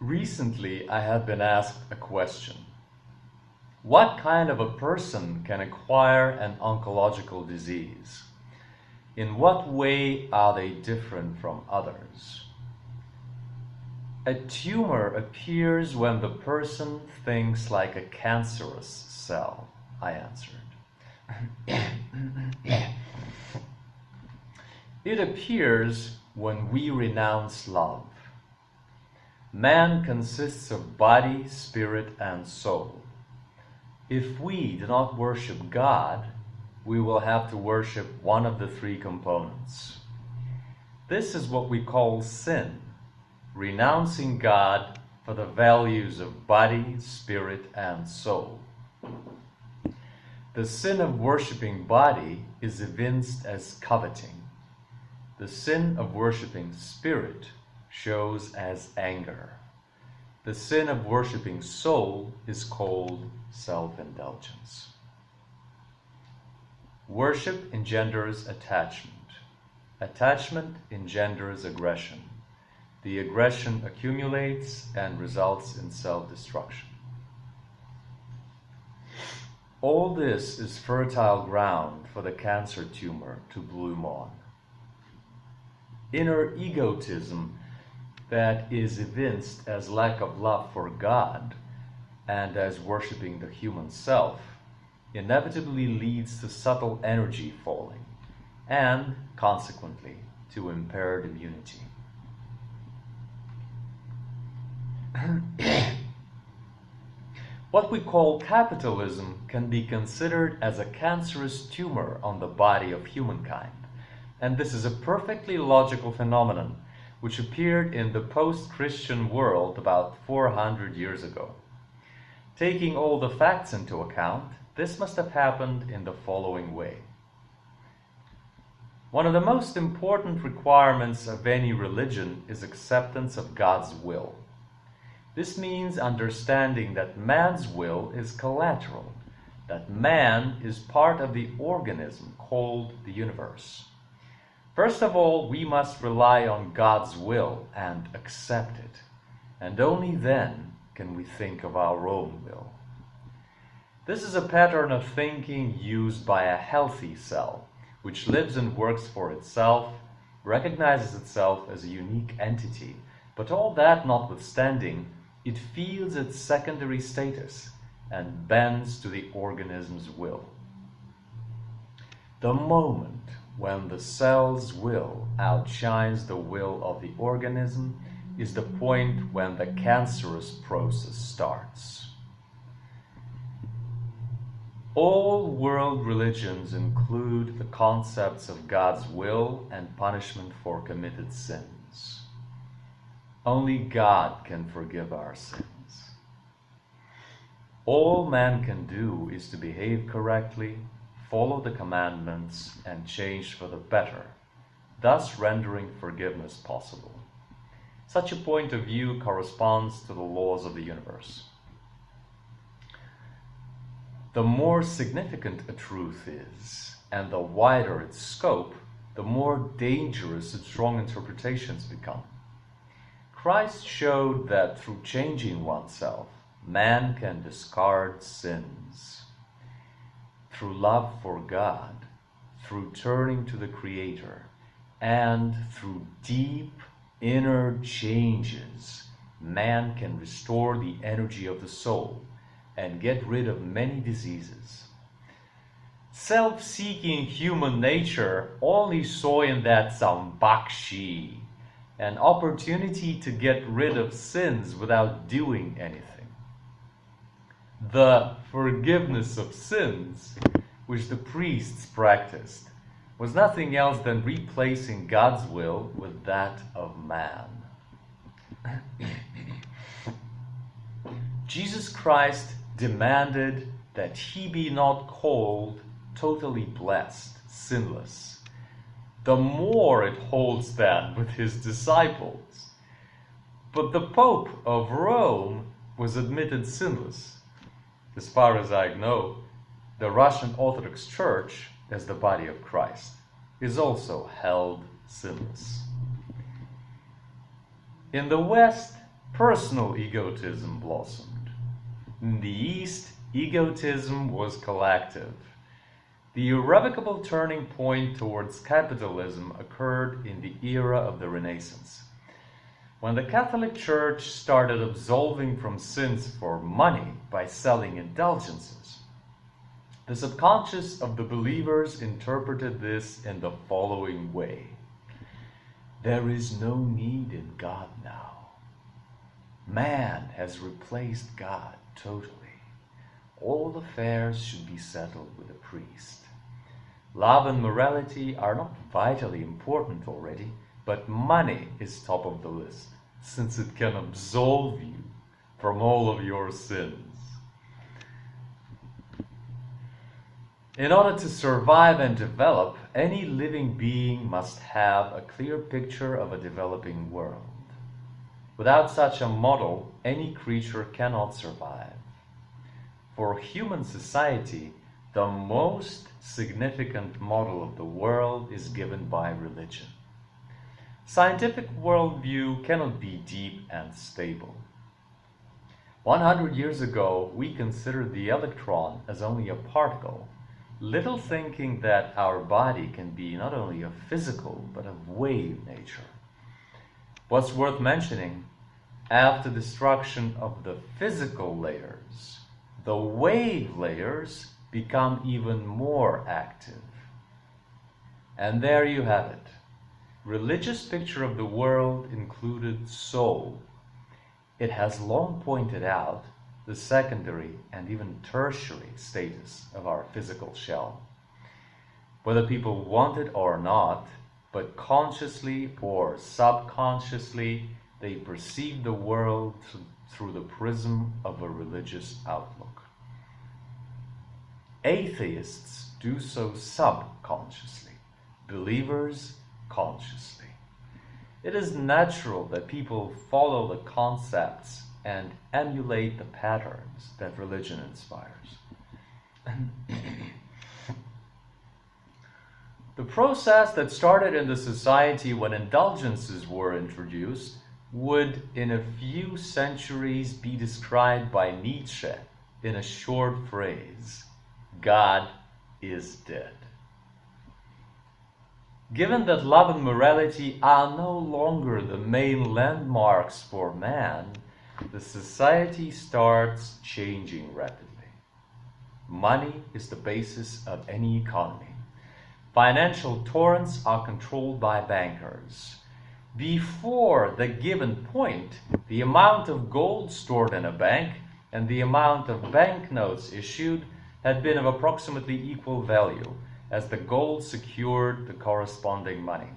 Recently, I have been asked a question. What kind of a person can acquire an oncological disease? In what way are they different from others? A tumor appears when the person thinks like a cancerous cell, I answered. it appears when we renounce love. Man consists of body, spirit, and soul. If we do not worship God, we will have to worship one of the three components. This is what we call sin, renouncing God for the values of body, spirit, and soul. The sin of worshiping body is evinced as coveting. The sin of worshiping spirit shows as anger. The sin of worshiping soul is called self-indulgence. Worship engenders attachment. Attachment engenders aggression. The aggression accumulates and results in self-destruction. All this is fertile ground for the cancer tumor to bloom on. Inner egotism that is evinced as lack of love for God and as worshipping the human self inevitably leads to subtle energy falling and, consequently, to impaired immunity. what we call capitalism can be considered as a cancerous tumor on the body of humankind, and this is a perfectly logical phenomenon which appeared in the post-Christian world about 400 years ago. Taking all the facts into account, this must have happened in the following way. One of the most important requirements of any religion is acceptance of God's will. This means understanding that man's will is collateral, that man is part of the organism called the universe. First of all, we must rely on God's will and accept it. And only then can we think of our own will. This is a pattern of thinking used by a healthy cell, which lives and works for itself, recognizes itself as a unique entity, but all that notwithstanding, it feels its secondary status and bends to the organism's will. The moment when the cell's will outshines the will of the organism is the point when the cancerous process starts. All world religions include the concepts of God's will and punishment for committed sins. Only God can forgive our sins. All man can do is to behave correctly follow the commandments, and change for the better, thus rendering forgiveness possible. Such a point of view corresponds to the laws of the universe. The more significant a truth is, and the wider its scope, the more dangerous its wrong interpretations become. Christ showed that through changing oneself, man can discard sins through love for God, through turning to the Creator, and through deep inner changes, man can restore the energy of the soul and get rid of many diseases. Self-seeking human nature only saw in that some bakshi, an opportunity to get rid of sins without doing anything the forgiveness of sins, which the priests practiced, was nothing else than replacing God's will with that of man. Jesus Christ demanded that he be not called totally blessed, sinless. The more it holds that with his disciples. But the Pope of Rome was admitted sinless as far as I know, the Russian Orthodox Church, as the body of Christ, is also held sinless. In the West, personal egotism blossomed. In the East, egotism was collective. The irrevocable turning point towards capitalism occurred in the era of the Renaissance. When the Catholic Church started absolving from sins for money by selling indulgences, the subconscious of the believers interpreted this in the following way. There is no need in God now. Man has replaced God totally. All affairs should be settled with a priest. Love and morality are not vitally important already, but money is top of the list, since it can absolve you from all of your sins. In order to survive and develop, any living being must have a clear picture of a developing world. Without such a model, any creature cannot survive. For human society, the most significant model of the world is given by religion. Scientific worldview cannot be deep and stable. 100 years ago, we considered the electron as only a particle, little thinking that our body can be not only of physical but of wave nature. What's worth mentioning, after destruction of the physical layers, the wave layers become even more active. And there you have it. Religious picture of the world included soul. It has long pointed out the secondary and even tertiary status of our physical shell. Whether people want it or not, but consciously or subconsciously, they perceive the world through the prism of a religious outlook. Atheists do so subconsciously, believers consciously. It is natural that people follow the concepts and emulate the patterns that religion inspires. the process that started in the society when indulgences were introduced would, in a few centuries, be described by Nietzsche in a short phrase God is dead. Given that love and morality are no longer the main landmarks for man, the society starts changing rapidly. Money is the basis of any economy. Financial torrents are controlled by bankers. Before the given point, the amount of gold stored in a bank and the amount of banknotes issued had been of approximately equal value, as the gold secured the corresponding money.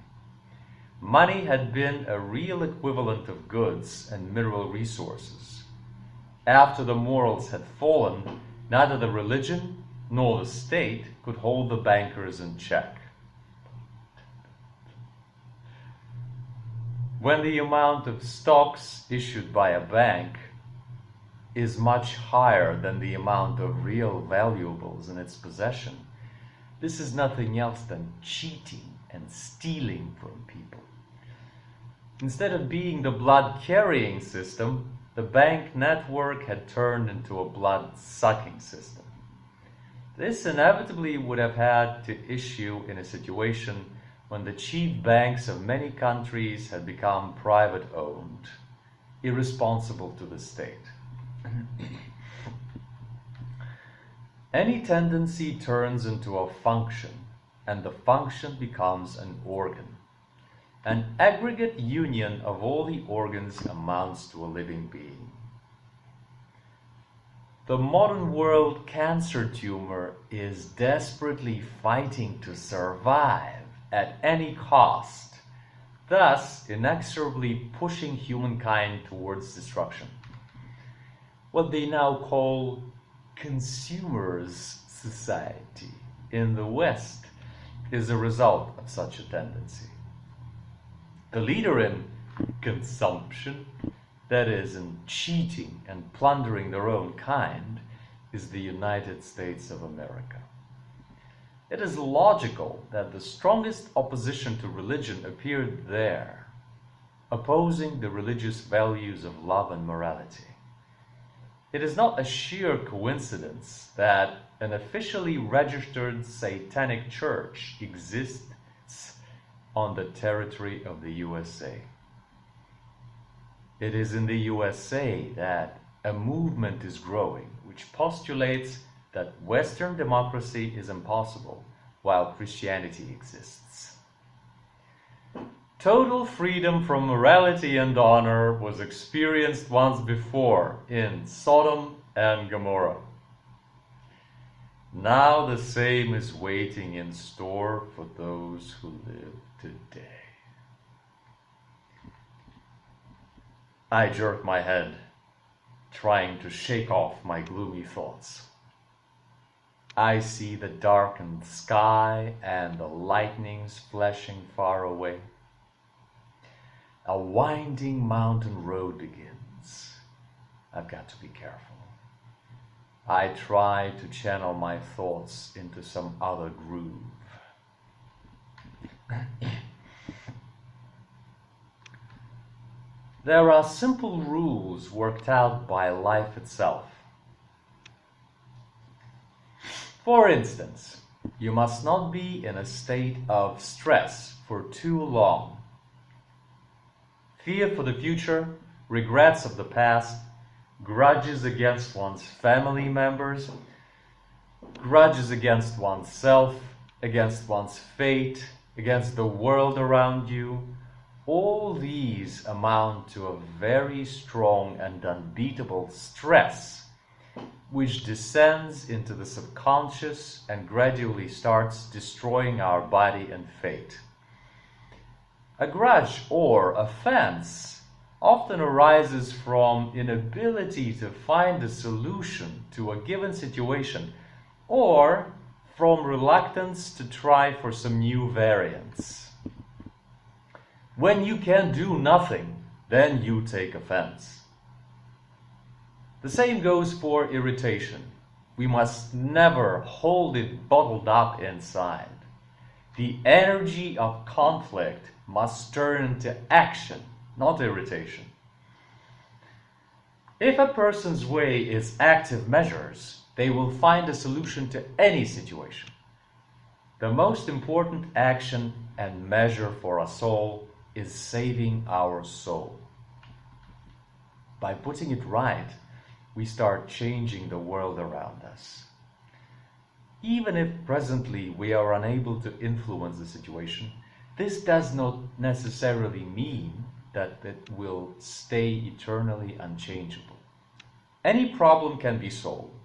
Money had been a real equivalent of goods and mineral resources. After the morals had fallen, neither the religion nor the state could hold the bankers in check. When the amount of stocks issued by a bank is much higher than the amount of real valuables in its possession. This is nothing else than cheating and stealing from people. Instead of being the blood carrying system, the bank network had turned into a blood sucking system. This inevitably would have had to issue in a situation when the chief banks of many countries had become private owned, irresponsible to the state. Any tendency turns into a function, and the function becomes an organ. An aggregate union of all the organs amounts to a living being. The modern world cancer tumor is desperately fighting to survive at any cost, thus inexorably pushing humankind towards destruction what they now call consumers society in the West is a result of such a tendency. The leader in consumption, that is, in cheating and plundering their own kind, is the United States of America. It is logical that the strongest opposition to religion appeared there. opposing the religious values of love and morality. It is not a sheer coincidence that an officially registered satanic church exists on the territory of the USA. It is in the USA that a movement is growing which postulates that Western democracy is impossible while Christianity exists. Total freedom from morality and honor was experienced once before in Sodom and Gomorrah. Now the same is waiting in store for those who live today. I jerk my head, trying to shake off my gloomy thoughts. I see the darkened sky and the lightnings flashing far away. A winding mountain road begins. I've got to be careful. I try to channel my thoughts into some other groove. There are simple rules worked out by life itself. For instance, you must not be in a state of stress for too long. Fear for the future, regrets of the past, grudges against one's family members, grudges against oneself, against one's fate, against the world around you, all these amount to a very strong and unbeatable stress which descends into the subconscious and gradually starts destroying our body and fate. A grudge or offense often arises from inability to find a solution to a given situation or from reluctance to try for some new variants. When you can do nothing, then you take offense. The same goes for irritation. We must never hold it bottled up inside. The energy of conflict must turn into action not irritation. If a person's way is active measures, they will find a solution to any situation. The most important action and measure for a soul is saving our soul. By putting it right, we start changing the world around us. Even if presently we are unable to influence the situation, this does not necessarily mean that it will stay eternally unchangeable. Any problem can be solved.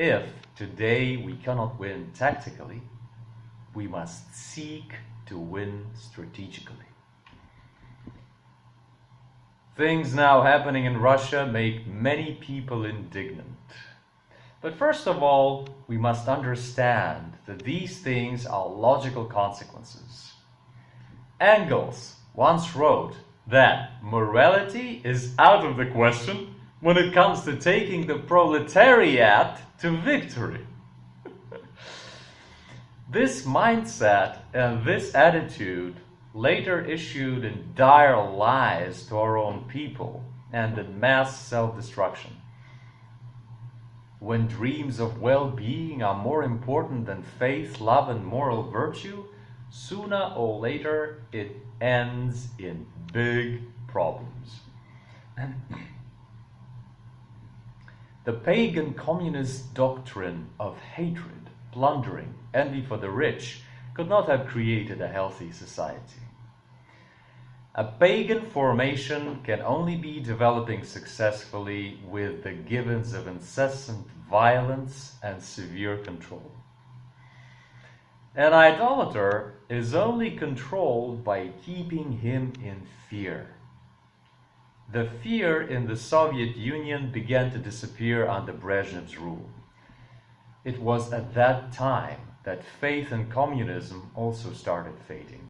If today we cannot win tactically, we must seek to win strategically. Things now happening in Russia make many people indignant. But first of all, we must understand that these things are logical consequences. Engels once wrote that morality is out of the question when it comes to taking the proletariat to victory. this mindset and this attitude later issued in dire lies to our own people and in mass self-destruction. When dreams of well-being are more important than faith, love and moral virtue, sooner or later it ends in big problems. The pagan communist doctrine of hatred, plundering, envy for the rich could not have created a healthy society. A pagan formation can only be developing successfully with the givens of incessant violence and severe control. An idolater is only controlled by keeping him in fear. The fear in the Soviet Union began to disappear under Brezhnev's rule. It was at that time that faith in communism also started fading.